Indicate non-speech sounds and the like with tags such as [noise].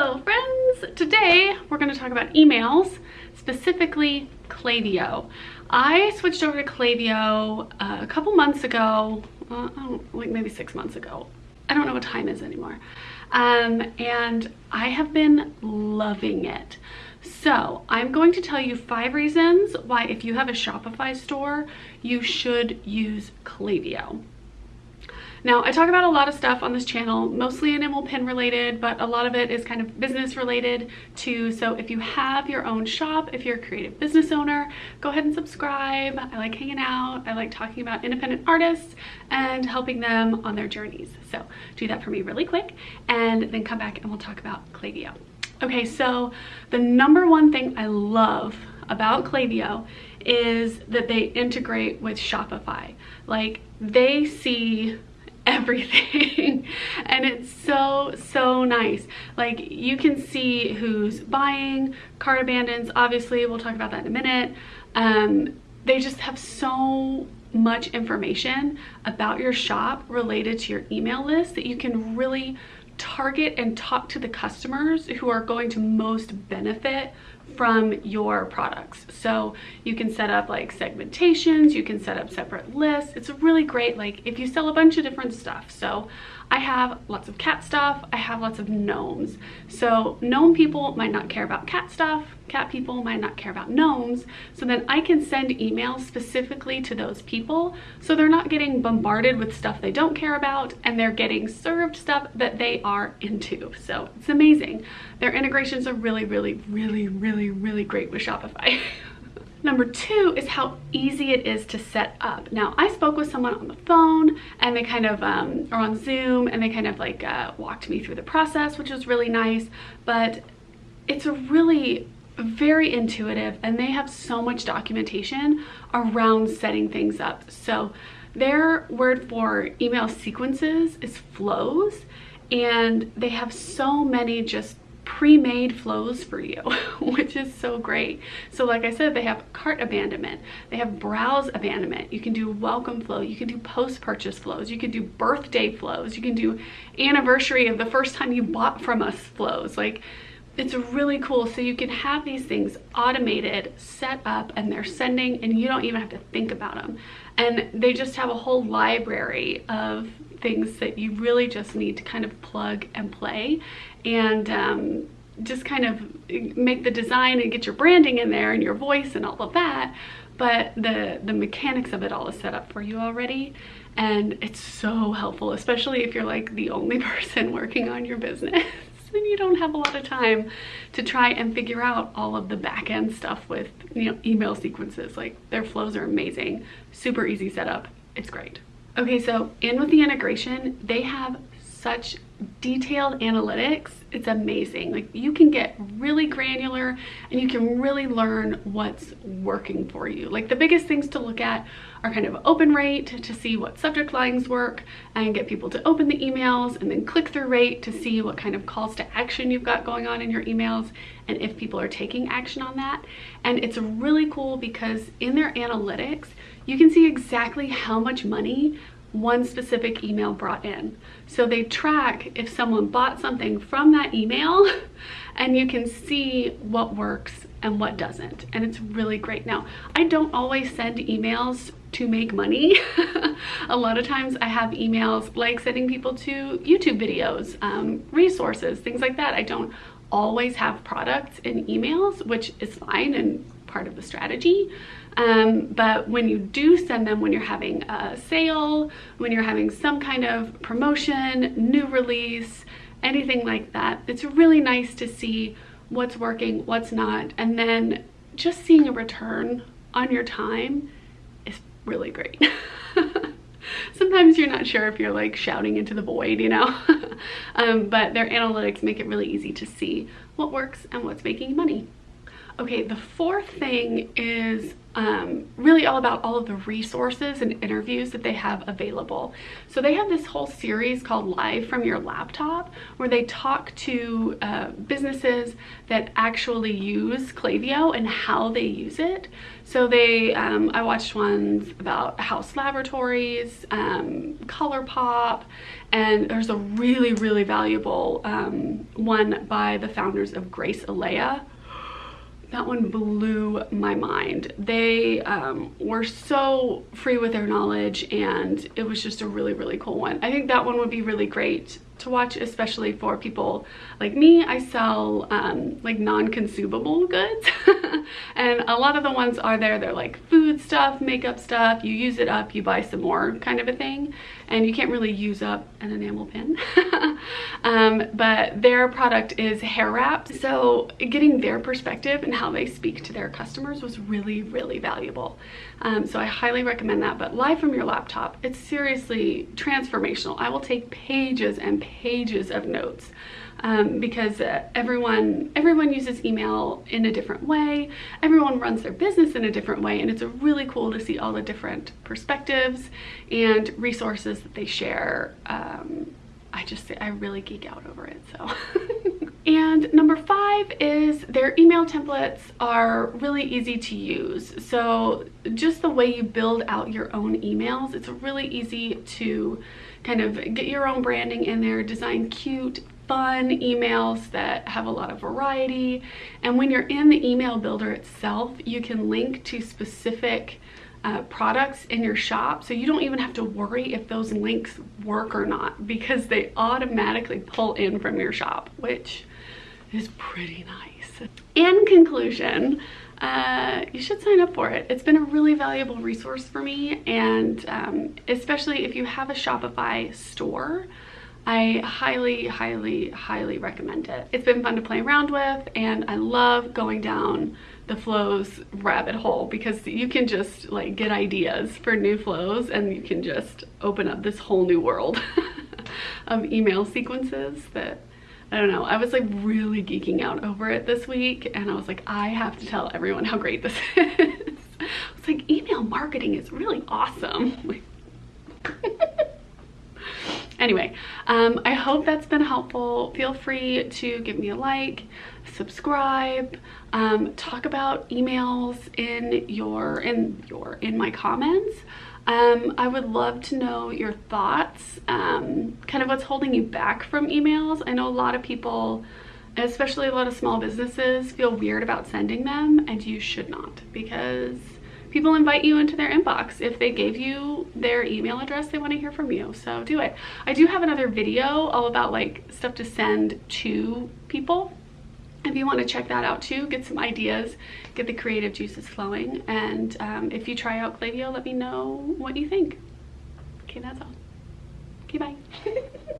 Hello friends! Today we're going to talk about emails, specifically Klaviyo. I switched over to Klaviyo uh, a couple months ago, uh, like maybe six months ago. I don't know what time is anymore. Um, and I have been loving it. So I'm going to tell you five reasons why if you have a Shopify store, you should use Klaviyo. Now, I talk about a lot of stuff on this channel, mostly enamel pin related, but a lot of it is kind of business related too. So if you have your own shop, if you're a creative business owner, go ahead and subscribe. I like hanging out. I like talking about independent artists and helping them on their journeys. So do that for me really quick and then come back and we'll talk about Klaviyo. Okay, so the number one thing I love about Klaviyo is that they integrate with Shopify. Like they see everything. [laughs] And it's so so nice. Like you can see who's buying. Cart abandons obviously we'll talk about that in a minute. Um, they just have so much information about your shop related to your email list that you can really target and talk to the customers who are going to most benefit from your products. So you can set up like segmentations, you can set up separate lists. It's really great like if you sell a bunch of different stuff. So I have lots of cat stuff. I have lots of gnomes. So gnome people might not care about cat stuff. Cat people might not care about gnomes. So then I can send emails specifically to those people. So they're not getting bombarded with stuff they don't care about and they're getting served stuff that they are into. So it's amazing. Their integrations are really, really, really, really, really really great with Shopify. [laughs] Number two is how easy it is to set up. Now, I spoke with someone on the phone and they kind of, um, or on Zoom, and they kind of like uh, walked me through the process, which was really nice. But it's a really very intuitive and they have so much documentation around setting things up. So their word for email sequences is flows and they have so many just pre-made flows for you, [laughs] which is so great. So like I said, they have cart abandonment, they have browse abandonment, you can do welcome flow, you can do post-purchase flows, you can do birthday flows, you can do anniversary of the first time you bought from us flows. Like it's really cool. So you can have these things automated, set up, and they're sending, and you don't even have to think about them. And they just have a whole library of things that you really just need to kind of plug and play and um, just kind of make the design and get your branding in there and your voice and all of that but the the mechanics of it all is set up for you already and it's so helpful especially if you're like the only [laughs] person working on your business and you don't have a lot of time to try and figure out all of the back end stuff with you know email sequences like their flows are amazing super easy setup it's great. Okay so in with the integration they have such detailed analytics it's amazing. Like you can get really granular and you can really learn what's working for you. Like the biggest things to look at are kind of open rate to see what subject lines work and get people to open the emails and then click through rate to see what kind of calls to action you've got going on in your emails and if people are taking action on that. And it's really cool because in their analytics you can see exactly how much money one specific email brought in. So they track if someone bought something from that email [laughs] and you can see what works and what doesn't. And it's really great. Now, I don't always send emails to make money. [laughs] a lot of times I have emails like sending people to YouTube videos, um, resources, things like that. I don't always have products in emails, which is fine and part of the strategy. Um, but when you do send them when you're having a sale, when you're having some kind of promotion, new release, anything like that, it's really nice to see what's working, what's not, and then just seeing a return on your time is really great. [laughs] Sometimes you're not sure if you're like shouting into the void, you know? [laughs] um, but their analytics make it really easy to see what works and what's making money. Okay, the fourth thing is um, really all about all of the resources and interviews that they have available. So they have this whole series called Live from Your Laptop where they talk to uh, businesses that actually use Klaviyo and how they use it. So they, um, I watched ones about Haus Laboratories, um, ColourPop, and there's a really, really valuable um, one by the founders of Grace Eleyae that one blew my mind. They um, were so free with their knowledge and it was just a really, really cool one. I think that one would be really great to watch, especially for people like me. I sell um, like non-consumable goods [laughs] and a lot of the ones are there, they're like food stuff, makeup stuff, you use it up, you buy some more kind of a thing and you can't really use up an enamel pin. [laughs] um, but their product is hair wraps. So getting their perspective and how they speak to their customers was really, really valuable. Um, so I highly recommend that, but live from your laptop, it's seriously transformational. I will take pages and pages of notes um, because uh, everyone everyone uses email in a different way. Everyone runs their business in a different way, and it's really cool to see all the different perspectives and resources that they share. Um, I just I really geek out over it. So. [laughs] And number five is their email templates are really easy to use. So just the way you build out your own emails, it's really easy to kind of get your own branding in there, design cute, fun emails that have a lot of variety. And when you're in the email builder itself, you can link to specific uh, products in your shop so you don't even have to worry if those links work or not because they automatically pull in from your shop which is pretty nice. In conclusion, uh, you should sign up for it. It's been a really valuable resource for me and um, especially if you have a Shopify store, I highly, highly, highly recommend it. It's been fun to play around with and I love going down the flows rabbit hole because you can just like get ideas for new flows and you can just open up this whole new world [laughs] of email sequences that I don't know, I was like really geeking out over it this week and I was like, I have to tell everyone how great this [laughs] is. It's like email marketing is really awesome. [laughs] Anyway, um, I hope that's been helpful. Feel free to give me a like, subscribe, um, talk about emails in your, in your, in my comments. Um, I would love to know your thoughts, um, kind of what's holding you back from emails. I know a lot of people, especially a lot of small businesses, feel weird about sending them and you should not because people invite you into their inbox. If they gave you their email address they want to hear from you so do it. I do have another video all about like stuff to send to people if you want to check that out too get some ideas get the creative juices flowing and um, if you try out Klaviyo let me know what you think. Okay that's all. Okay bye [laughs]